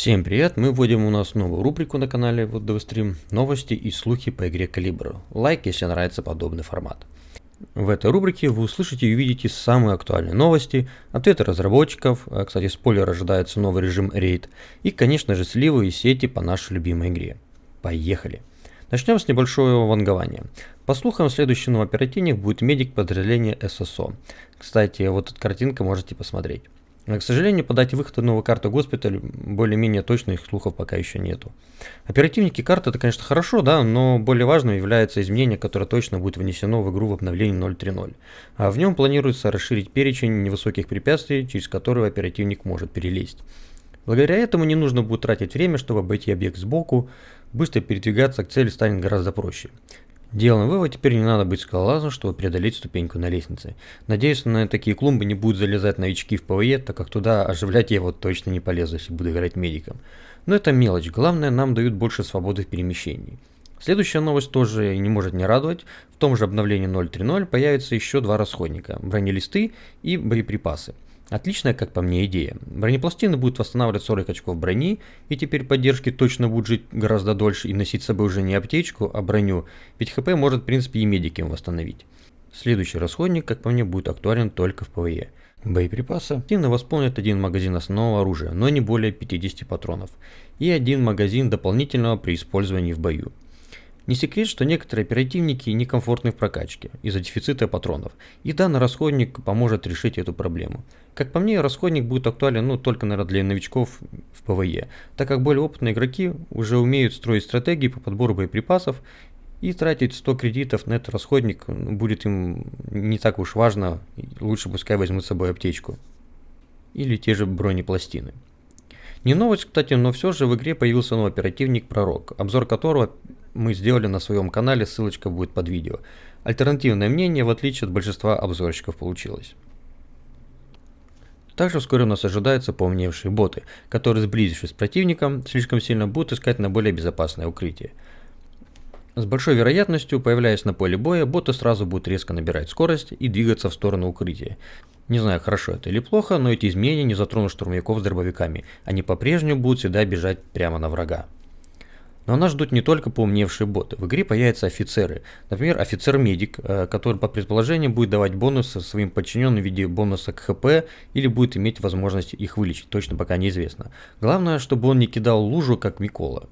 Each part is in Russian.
Всем привет! Мы вводим у нас новую рубрику на канале вот Stream новости и слухи по игре Калибр. Лайк, если нравится подобный формат. В этой рубрике вы услышите и увидите самые актуальные новости, ответы разработчиков, а, кстати спойлер ожидается новый режим рейд, и конечно же сливы и сети по нашей любимой игре. Поехали! Начнем с небольшого вангования. По слухам, следующий новый оперативник будет медик подразделения ССО. Кстати, вот эта картинка можете посмотреть. К сожалению, по дате выхода новой карты госпиталь более-менее точных слухов пока еще нету. Оперативники карты это, конечно, хорошо, да, но более важным является изменение, которое точно будет внесено в игру в обновлении 0.3.0. А в нем планируется расширить перечень невысоких препятствий, через которые оперативник может перелезть. Благодаря этому не нужно будет тратить время, чтобы обойти объект сбоку, быстро передвигаться к цели станет гораздо проще. Делаем вывод, теперь не надо быть скалолазом, чтобы преодолеть ступеньку на лестнице. Надеюсь, на такие клумбы не будут залезать новички в ПВЕ, так как туда оживлять я вот точно не полезу, если буду играть медиком. Но это мелочь, главное нам дают больше свободы в перемещении. Следующая новость тоже не может не радовать. В том же обновлении 0.3.0 появятся еще два расходника – бронелисты и боеприпасы. Отличная, как по мне, идея. Бронепластины будут восстанавливать 40 очков брони, и теперь поддержки точно будут жить гораздо дольше и носить с собой уже не аптечку, а броню, ведь хп может в принципе и медики восстановить. Следующий расходник, как по мне, будет актуален только в ПВЕ. Боеприпасы активно восполнят один магазин основного оружия, но не более 50 патронов, и один магазин дополнительного при использовании в бою. Не секрет, что некоторые оперативники некомфортны в прокачке из-за дефицита патронов, и данный расходник поможет решить эту проблему. Как по мне, расходник будет актуален ну, только наверное, для новичков в ПВЕ, так как более опытные игроки уже умеют строить стратегии по подбору боеприпасов, и тратить 100 кредитов на этот расходник будет им не так уж важно, лучше пускай возьмут с собой аптечку. Или те же бронепластины. Не новость, кстати, но все же в игре появился новый оперативник Пророк, обзор которого мы сделали на своем канале, ссылочка будет под видео. Альтернативное мнение, в отличие от большинства обзорщиков, получилось. Также вскоре у нас ожидаются поумневшие боты, которые, сблизившись с противником, слишком сильно будут искать на более безопасное укрытие. С большой вероятностью, появляясь на поле боя, боты сразу будут резко набирать скорость и двигаться в сторону укрытия. Не знаю, хорошо это или плохо, но эти изменения не затронут штурмовиков с дробовиками. Они по-прежнему будут всегда бежать прямо на врага. Но нас ждут не только поумневшие боты. В игре появятся офицеры. Например, офицер-медик, э, который по предположению будет давать бонусы своим подчиненным в виде бонуса к ХП или будет иметь возможность их вылечить. Точно пока неизвестно. Главное, чтобы он не кидал лужу, как Микола.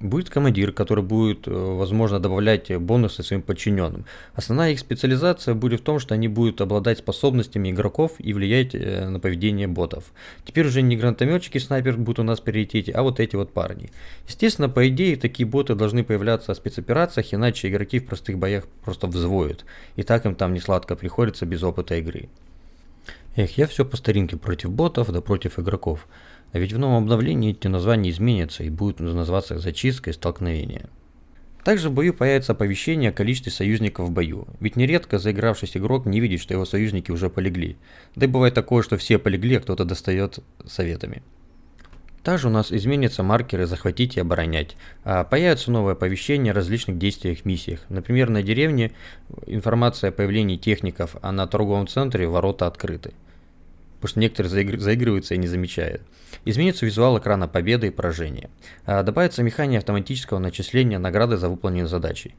Будет командир, который будет, э, возможно, добавлять бонусы своим подчиненным. Основная их специализация будет в том, что они будут обладать способностями игроков и влиять э, на поведение ботов. Теперь уже не гранатометчики снайпер будут у нас в а вот эти вот парни. Естественно, по идее, такие боты должны появляться в спецоперациях, иначе игроки в простых боях просто взвоют. И так им там не сладко приходится без опыта игры. Эх, я все по старинке против ботов, да против игроков. А ведь в новом обновлении эти названия изменятся и будут называться зачистка и столкновение. Также в бою появится оповещение о количестве союзников в бою, ведь нередко заигравшийся игрок не видит, что его союзники уже полегли. Да и бывает такое, что все полегли, а кто-то достает советами. Также у нас изменятся маркеры «Захватить и оборонять». А появятся новые оповещения о различных действиях миссиях. Например, на деревне информация о появлении техников, а на торговом центре ворота открыты потому что некоторые заигр... заигрываются и не замечают. Изменится визуал экрана победы и поражения. А добавится механия автоматического начисления награды за выполненные задачи.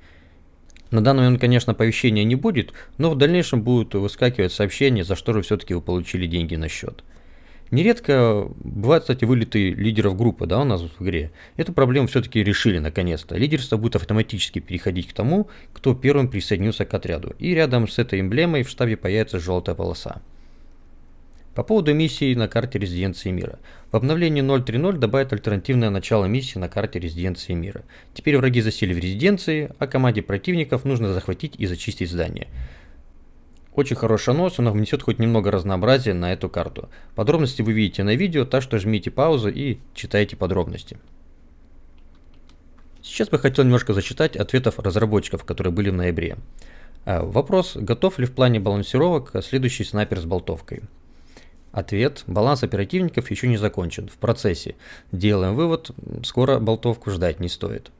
На данный момент, конечно, оповещения не будет, но в дальнейшем будут выскакивать сообщения, за что же все-таки вы получили деньги на счет. Нередко бывают, кстати, вылеты лидеров группы, да, у нас в игре. Эту проблему все-таки решили наконец-то. Лидерство будет автоматически переходить к тому, кто первым присоединился к отряду. И рядом с этой эмблемой в штабе появится желтая полоса. По поводу миссии на карте резиденции мира. В обновлении 0.3.0 добавят альтернативное начало миссии на карте резиденции мира. Теперь враги засели в резиденции, а команде противников нужно захватить и зачистить здание. Очень хорошая новость, она внесет хоть немного разнообразия на эту карту. Подробности вы видите на видео, так что жмите паузу и читайте подробности. Сейчас бы хотел немножко зачитать ответов разработчиков, которые были в ноябре. А, вопрос, готов ли в плане балансировок следующий снайпер с болтовкой. Ответ. Баланс оперативников еще не закончен. В процессе. Делаем вывод. Скоро болтовку ждать не стоит.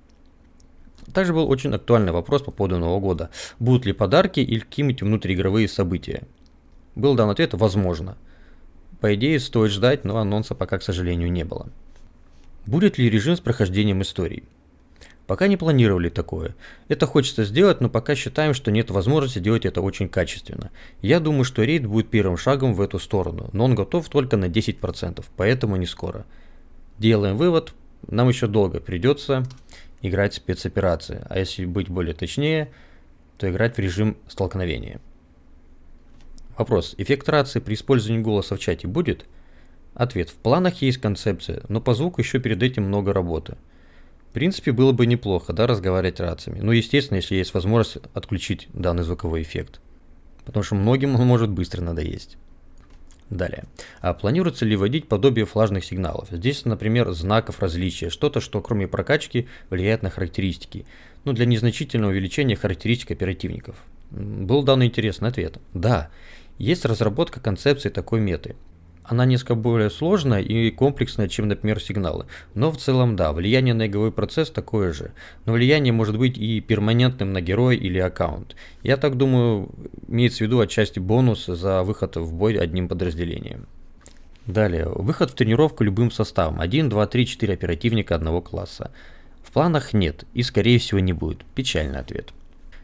Также был очень актуальный вопрос по поводу Нового года. Будут ли подарки или какие-нибудь внутриигровые события? Был дан ответ «возможно». По идее, стоит ждать, но анонса пока, к сожалению, не было. Будет ли режим с прохождением историй? Пока не планировали такое. Это хочется сделать, но пока считаем, что нет возможности делать это очень качественно. Я думаю, что рейд будет первым шагом в эту сторону, но он готов только на 10%, поэтому не скоро. Делаем вывод, нам еще долго придется играть спецоперации, а если быть более точнее, то играть в режим столкновения. Вопрос. Эффект рации при использовании голоса в чате будет? Ответ. В планах есть концепция, но по звуку еще перед этим много работы. В принципе, было бы неплохо, да, разговаривать рациями. Ну, естественно, если есть возможность отключить данный звуковой эффект. Потому что многим он может быстро надоесть. Далее. А планируется ли вводить подобие флажных сигналов? Здесь, например, знаков различия, что-то, что кроме прокачки влияет на характеристики. Ну, для незначительного увеличения характеристик оперативников. Был данный интересный ответ. Да, есть разработка концепции такой меты она несколько более сложная и комплексная, чем, например, сигналы. Но в целом, да, влияние на игровой процесс такое же. Но влияние может быть и перманентным на героя или аккаунт. Я так думаю, имеется в виду отчасти бонус за выход в бой одним подразделением. Далее, выход в тренировку любым составом. 1, 2, 3, 4 оперативника одного класса. В планах нет и скорее всего не будет. Печальный ответ.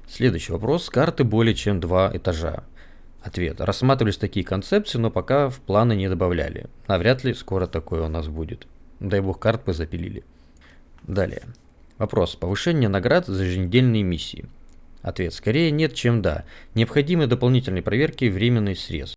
Следующий вопрос. Карты более чем два этажа. Ответ. Рассматривались такие концепции, но пока в планы не добавляли. А вряд ли скоро такое у нас будет. Дай бог карт бы запилили. Далее. Вопрос. Повышение наград за еженедельные миссии. Ответ. Скорее нет, чем да. Необходимы дополнительные проверки временный срез.